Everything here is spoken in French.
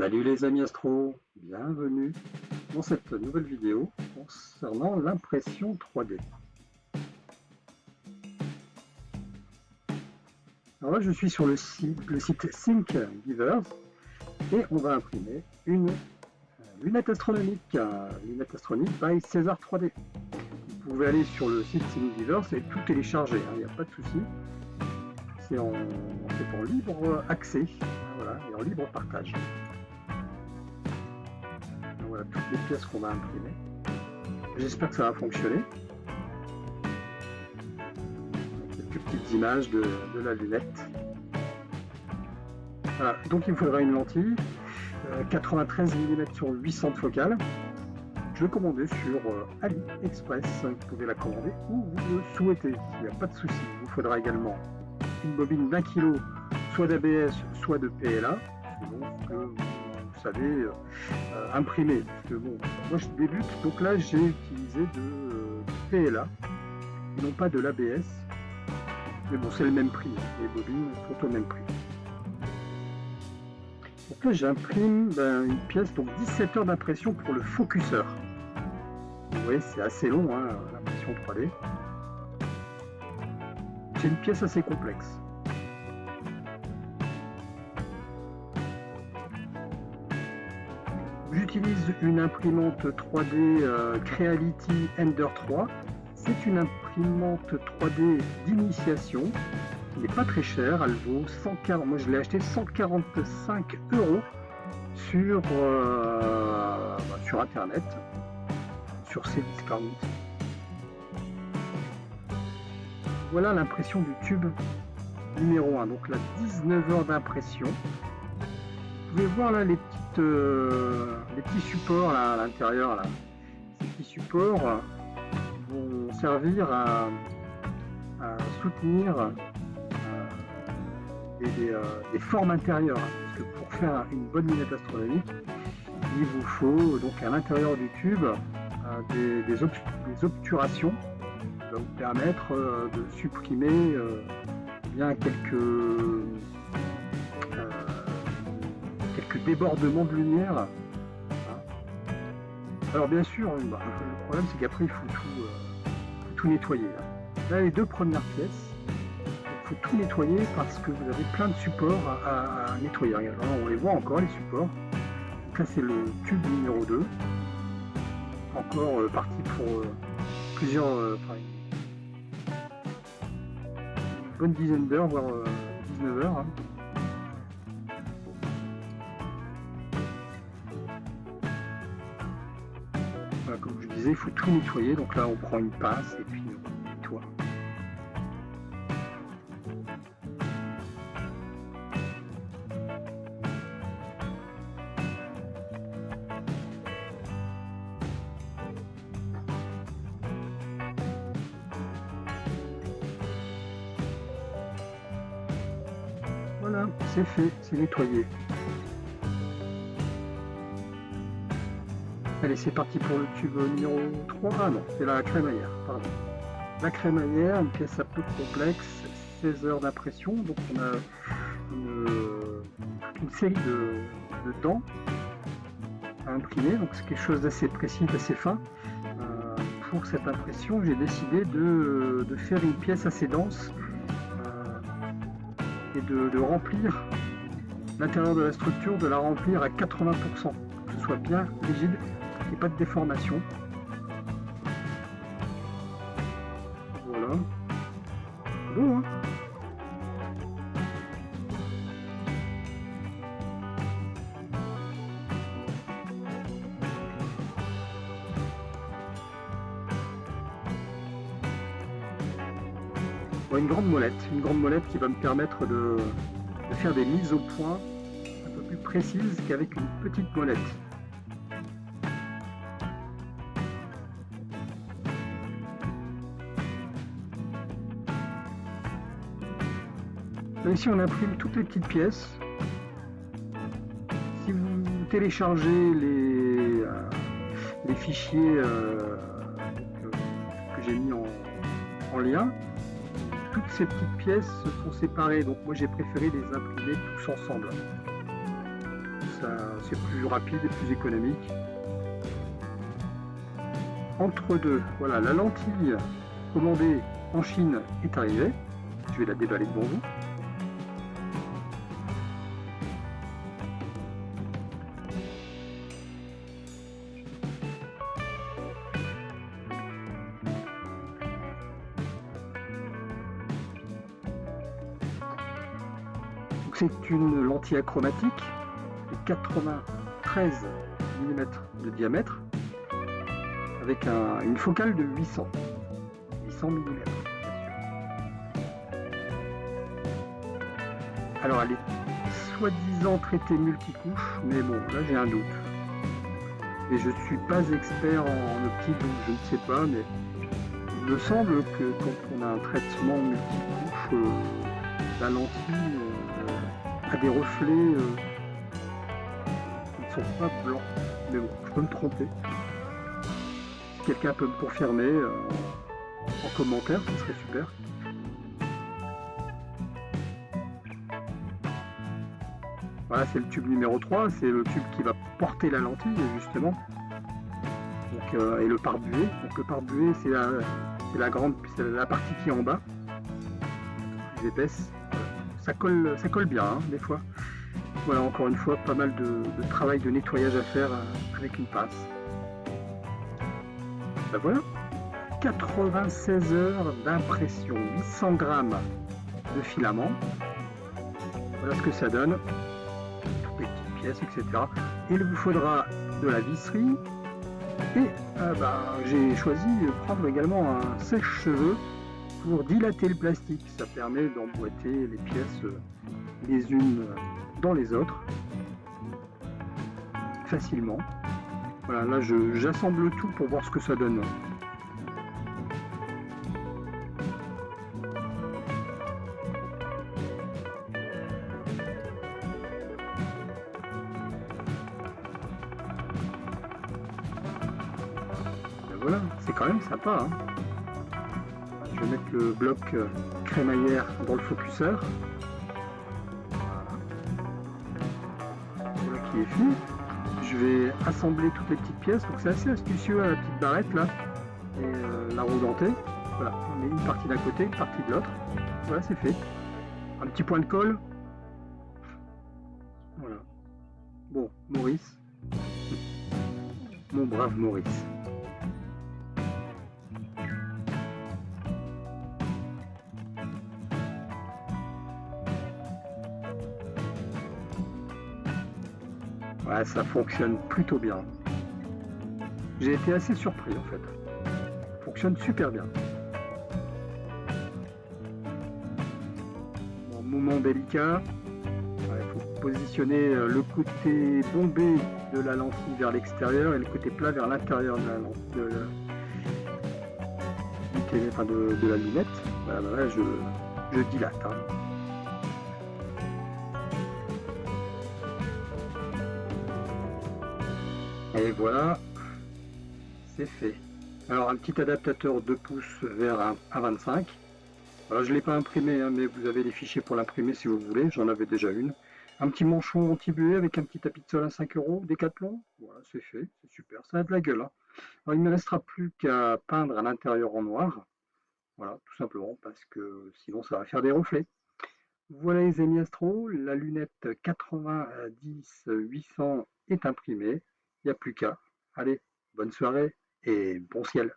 Salut les amis astro, bienvenue dans cette nouvelle vidéo concernant l'impression 3D. Alors là je suis sur le site, le Givers et on va imprimer une lunette astronomique, lunette astronomique by César 3D. Vous pouvez aller sur le site Givers et tout télécharger, il hein, n'y a pas de souci. C'est en, en libre accès voilà, et en libre partage toutes les pièces qu'on va imprimer. J'espère que ça va fonctionner. Quelques petites images de, la lunette. Donc il me faudra une lentille, 93 euh, mm sur 800 focales. Je vais commander sur euh, AliExpress. Vous pouvez la commander où vous le souhaitez. Il n'y a pas de souci. Il vous faudra également une bobine d'un kilo, soit d'ABS, soit de PLA, savez, euh, euh, imprimer. Parce que bon, moi je débute, donc là j'ai utilisé de, euh, PLA, et non pas de l'ABS. Mais bon, c'est le même prix, les bobines sont au même prix. Donc là j'imprime ben, une pièce, donc 17 heures d'impression pour le focuseur. Vous voyez, c'est assez long, hein, l'impression 3D. C'est une pièce assez complexe. J'utilise une imprimante 3D euh, Creality Ender 3. C'est une imprimante 3D d'initiation. Elle n'est pas très chère, elle vaut 140, moi je l'ai acheté 145 euros sur, euh, bah, sur internet, sur Cdiscount. Voilà l'impression du tube numéro 1, donc la 19 heures d'impression. Vous pouvez voir là les euh, les petits supports à l'intérieur. Ces petits supports vont servir à, soutenir euh, euh, des, formes intérieures. Parce que pour faire une bonne lunette astronomique, il vous faut donc à l'intérieur du tube des, obturations qui vont vous permettre de supprimer bien quelques débordement de lumière. Hein. Alors bien sûr, bah, le problème c'est qu'après il faut tout, euh, tout nettoyer. Là. les deux premières pièces, il faut tout nettoyer parce que vous avez plein de supports à, nettoyer. on les voit encore les supports. Donc là c'est le tube numéro 2. Encore euh, parti pour euh, plusieurs, une bonne dizaine d'heures, voire 19 heures. Hein. Il faut tout nettoyer. Donc là, on prend une pince et puis on nettoie. Voilà, c'est fait, c'est nettoyé. Allez, c'est parti pour le tube numéro 3. Ah non, c'est la crémaillère, pardon. La crémaillère, une pièce un peu complexe, 16 heures d'impression, donc on a une, série de, dents à imprimer, donc c'est quelque chose d'assez précis, d'assez fin. Euh, pour cette impression, j'ai décidé de, faire une pièce assez dense euh, et de, de remplir l'intérieur de la structure, de la remplir à 80%, pour que ce soit bien rigide pas de déformation. Voilà. Hein une grande molette, une grande molette qui va me permettre de faire des mises au point un peu plus précises qu'avec une petite molette. Ici on imprime toutes les petites pièces. Si vous téléchargez les, euh, fichiers euh, que j'ai mis en, lien, toutes ces petites pièces sont séparées. Donc moi j'ai préféré les imprimer tous ensemble. c'est plus rapide et plus économique. Entre deux, voilà, la lentille commandée en Chine est arrivée. Je vais la déballer devant vous. C'est une lentille achromatique de 93 mm de diamètre avec une focale de 800 800 mm. Alors elle est soi-disant traitée multicouche, mais bon, là j'ai un doute. Et je suis pas expert en optique, donc je ne sais pas, mais il me semble que quand on a un traitement multicouche, euh, la lentille euh, a des reflets euh, qui ne sont pas blancs. Mais bon, je peux me tromper. Si quelqu'un peut me confirmer en commentaire, ce serait super. Voilà, c'est le tube numéro 3, c'est le tube qui va porter la lentille, justement. Euh, et le pare-buée. Donc le pare-buée, c'est la, grande, la partie qui est en bas, plus épaisse. Ça colle, ça colle bien, hein, des fois. Voilà, encore une fois, pas mal de, travail de nettoyage à faire euh, avec une pince. Ben voilà, 96 heures d'impression, 800 grammes de filament. Voilà ce que ça donne etc. Il vous faudra de la visserie et euh, bah, j'ai choisi de prendre également un sèche-cheveux pour dilater le plastique. Ça permet d'emboîter les pièces euh, les unes dans les autres facilement. Voilà, là j'assemble tout pour voir ce que ça donne. voilà, c'est quand même sympa. Hein. Je vais mettre le bloc euh, crémaillère dans le focuseur. Voilà. qui est fini. Je vais assembler toutes les petites pièces. Donc c'est assez astucieux à hein, la petite barrette là. Et euh, la roue. Voilà, on met une partie d'un côté, une partie de l'autre. Voilà, c'est fait. Un petit point de colle. Voilà. Bon, Maurice. Mon brave Maurice. Ça fonctionne plutôt bien. J'ai été assez surpris en fait. fonctionne super bien. moment délicat. Il faut positionner euh, le côté bombé de la lentille vers l'extérieur et le côté plat vers l'intérieur de la lentille. De, la lunette. Voilà, je, je dilate. Hein. Et voilà, c'est fait. Alors un petit adaptateur 2 pouces vers 1,25. Alors je ne l'ai pas imprimé, hein, mais vous avez les fichiers pour l'imprimer si vous voulez, j'en avais déjà une. Un petit manchon anti-buée avec un petit tapis de sol à 5 euros, Décathlon. Voilà, c'est fait, c'est super, ça a de la gueule. Hein. Alors il ne me restera plus qu'à peindre à l'intérieur en noir. Voilà, tout simplement, parce que sinon ça va faire des reflets. Voilà les amis astro, la lunette 90-800 est imprimée. Il n'y a plus qu'à. Allez, bonne soirée et bon ciel.